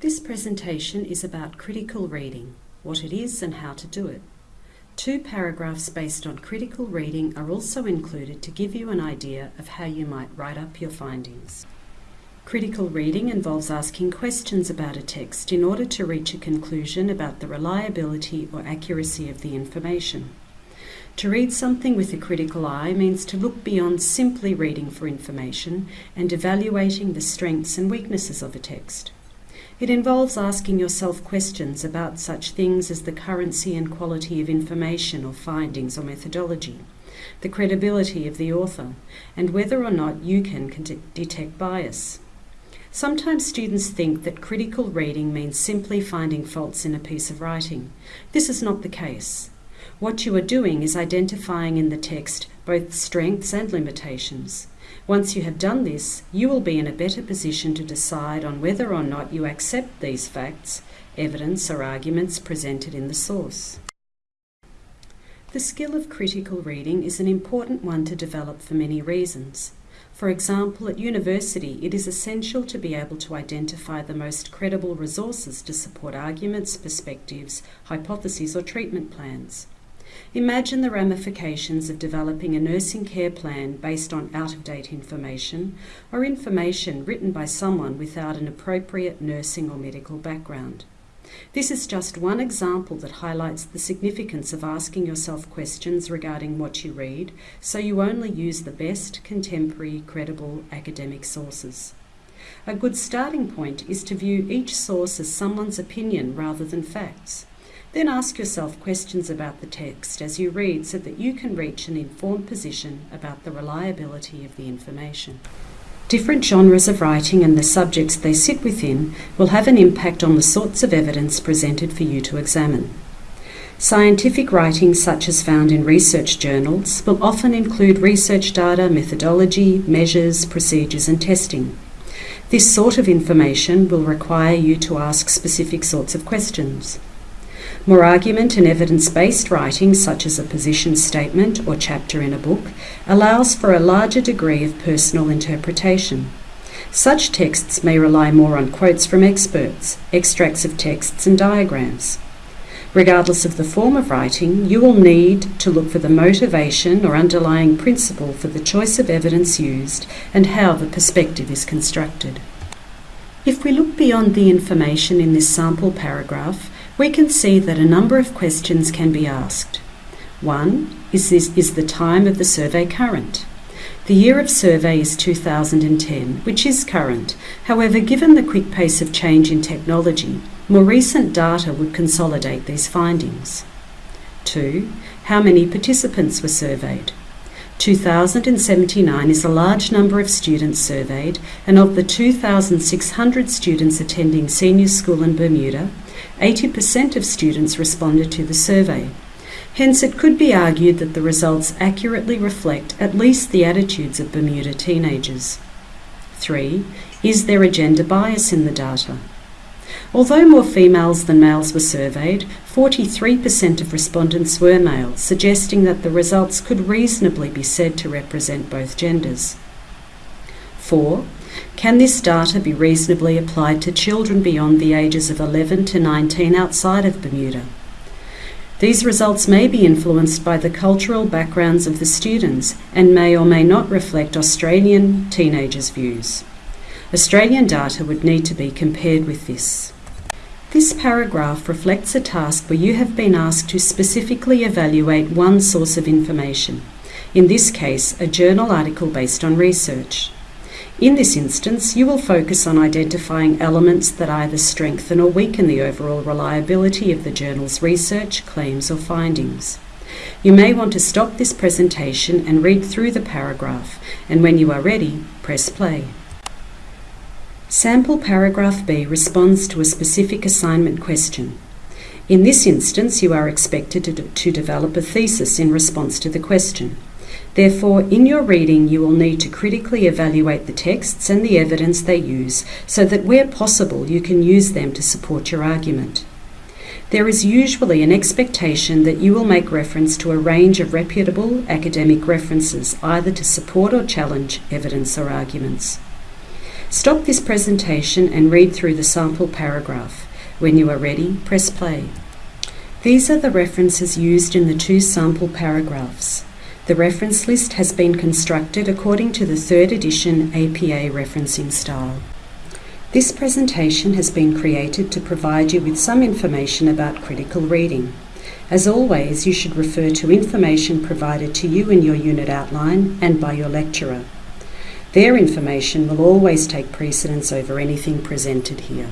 This presentation is about critical reading, what it is and how to do it. Two paragraphs based on critical reading are also included to give you an idea of how you might write up your findings. Critical reading involves asking questions about a text in order to reach a conclusion about the reliability or accuracy of the information. To read something with a critical eye means to look beyond simply reading for information and evaluating the strengths and weaknesses of a text. It involves asking yourself questions about such things as the currency and quality of information or findings or methodology, the credibility of the author, and whether or not you can detect bias. Sometimes students think that critical reading means simply finding faults in a piece of writing. This is not the case. What you are doing is identifying in the text both strengths and limitations. Once you have done this, you will be in a better position to decide on whether or not you accept these facts, evidence, or arguments presented in the source. The skill of critical reading is an important one to develop for many reasons. For example, at university, it is essential to be able to identify the most credible resources to support arguments, perspectives, hypotheses, or treatment plans. Imagine the ramifications of developing a nursing care plan based on out of date information or information written by someone without an appropriate nursing or medical background. This is just one example that highlights the significance of asking yourself questions regarding what you read so you only use the best, contemporary, credible academic sources. A good starting point is to view each source as someone's opinion rather than facts. Then ask yourself questions about the text as you read so that you can reach an informed position about the reliability of the information. Different genres of writing and the subjects they sit within will have an impact on the sorts of evidence presented for you to examine. Scientific writing, such as found in research journals, will often include research data, methodology, measures, procedures, and testing. This sort of information will require you to ask specific sorts of questions. More argument and evidence based writing, such as a position statement or chapter in a book, allows for a larger degree of personal interpretation. Such texts may rely more on quotes from experts, extracts of texts, and diagrams. Regardless of the form of writing, you will need to look for the motivation or underlying principle for the choice of evidence used and how the perspective is constructed. If we look beyond the information in this sample paragraph, we can see that a number of questions can be asked. One, is, this, is the time of the survey current? The year of survey is 2010, which is current. However, given the quick pace of change in technology, more recent data would consolidate these findings. 2. How many participants were surveyed? 2,079 is a large number of students surveyed, and of the 2,600 students attending senior school in Bermuda, 80% of students responded to the survey. Hence, it could be argued that the results accurately reflect at least the attitudes of Bermuda teenagers. 3. Is there a gender bias in the data? Although more females than males were surveyed, 43% of respondents were male, suggesting that the results could reasonably be said to represent both genders. 4. Can this data be reasonably applied to children beyond the ages of 11 to 19 outside of Bermuda? These results may be influenced by the cultural backgrounds of the students and may or may not reflect Australian teenagers' views. Australian data would need to be compared with this. This paragraph reflects a task where you have been asked to specifically evaluate one source of information, in this case, a journal article based on research. In this instance, you will focus on identifying elements that either strengthen or weaken the overall reliability of the journal's research, claims, or findings. You may want to stop this presentation and read through the paragraph, and when you are ready, press play. Sample paragraph B responds to a specific assignment question. In this instance, you are expected to, to develop a thesis in response to the question. Therefore, in your reading, you will need to critically evaluate the texts and the evidence they use so that where possible you can use them to support your argument. There is usually an expectation that you will make reference to a range of reputable academic references, either to support or challenge evidence or arguments. Stop this presentation and read through the sample paragraph. When you are ready, press play. These are the references used in the two sample paragraphs. The reference list has been constructed according to the third edition APA referencing style. This presentation has been created to provide you with some information about critical reading. As always, you should refer to information provided to you in your unit outline and by your lecturer. Their information will always take precedence over anything presented here.